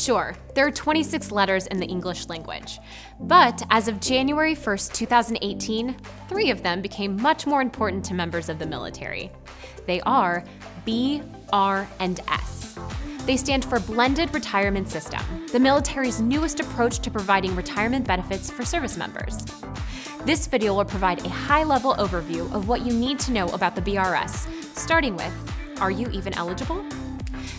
Sure, there are 26 letters in the English language, but as of January 1st, 2018, three of them became much more important to members of the military. They are B, R, and S. They stand for Blended Retirement System, the military's newest approach to providing retirement benefits for service members. This video will provide a high-level overview of what you need to know about the BRS, starting with, are you even eligible?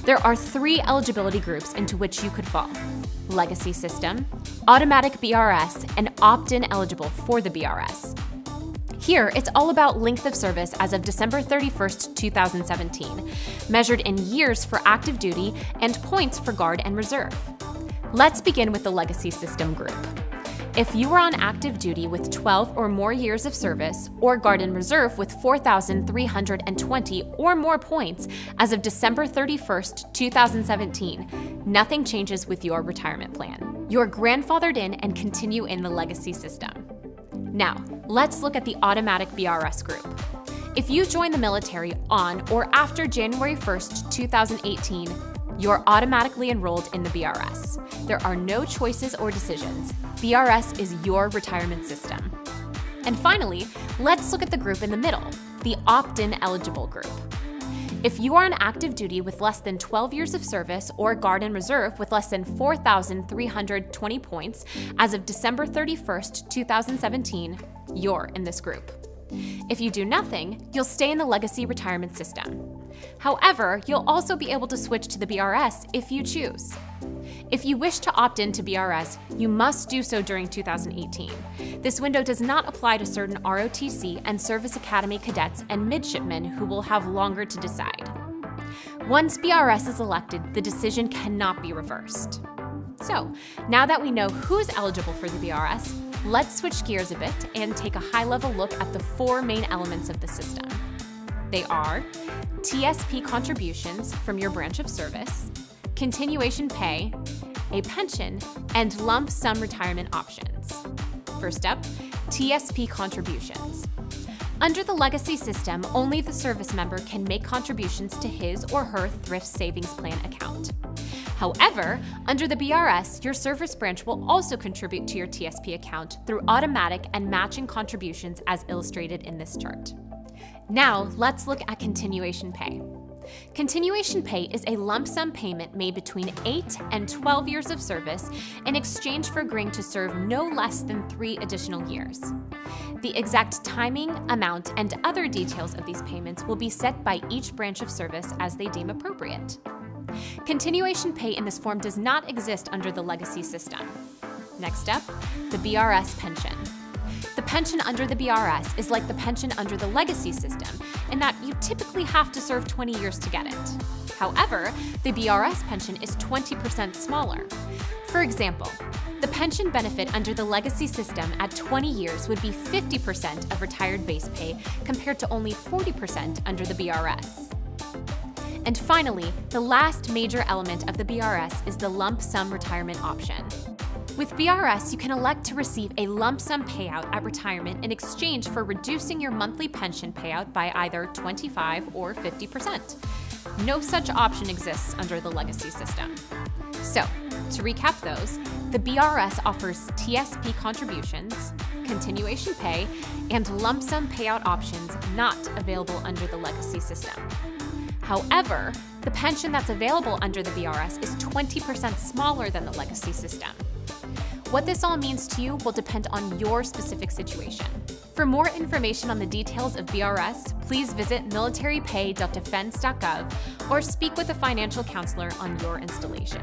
There are three eligibility groups into which you could fall. Legacy System, Automatic BRS, and Opt-in eligible for the BRS. Here, it's all about length of service as of December 31st, 2017, measured in years for active duty and points for Guard and Reserve. Let's begin with the Legacy System group. If you are on active duty with 12 or more years of service, or Guard and Reserve with 4,320 or more points as of December 31st, 2017, nothing changes with your retirement plan. You're grandfathered in and continue in the legacy system. Now, let's look at the automatic BRS group. If you join the military on or after January 1st, 2018, you're automatically enrolled in the BRS. There are no choices or decisions. BRS is your retirement system. And finally, let's look at the group in the middle, the opt-in eligible group. If you are on active duty with less than 12 years of service or Guard and Reserve with less than 4,320 points as of December 31st, 2017, you're in this group. If you do nothing, you'll stay in the legacy retirement system. However, you'll also be able to switch to the BRS if you choose. If you wish to opt in to BRS, you must do so during 2018. This window does not apply to certain ROTC and Service Academy cadets and midshipmen who will have longer to decide. Once BRS is elected, the decision cannot be reversed. So, now that we know who's eligible for the BRS, let's switch gears a bit and take a high-level look at the four main elements of the system. They are TSP contributions from your branch of service, continuation pay, a pension, and lump sum retirement options. First up, TSP contributions. Under the legacy system, only the service member can make contributions to his or her thrift savings plan account. However, under the BRS, your service branch will also contribute to your TSP account through automatic and matching contributions as illustrated in this chart. Now, let's look at continuation pay. Continuation pay is a lump sum payment made between 8 and 12 years of service in exchange for agreeing to serve no less than three additional years. The exact timing, amount, and other details of these payments will be set by each branch of service as they deem appropriate. Continuation pay in this form does not exist under the legacy system. Next up, the BRS pension. The pension under the BRS is like the pension under the legacy system in that you typically have to serve 20 years to get it. However, the BRS pension is 20% smaller. For example, the pension benefit under the legacy system at 20 years would be 50% of retired base pay compared to only 40% under the BRS. And finally, the last major element of the BRS is the lump sum retirement option. With BRS, you can elect to receive a lump sum payout at retirement in exchange for reducing your monthly pension payout by either 25 or 50%. No such option exists under the legacy system. So, to recap those, the BRS offers TSP contributions, continuation pay, and lump sum payout options not available under the legacy system. However, the pension that's available under the BRS is 20% smaller than the legacy system. What this all means to you will depend on your specific situation. For more information on the details of BRS, please visit militarypay.defense.gov or speak with a financial counselor on your installation.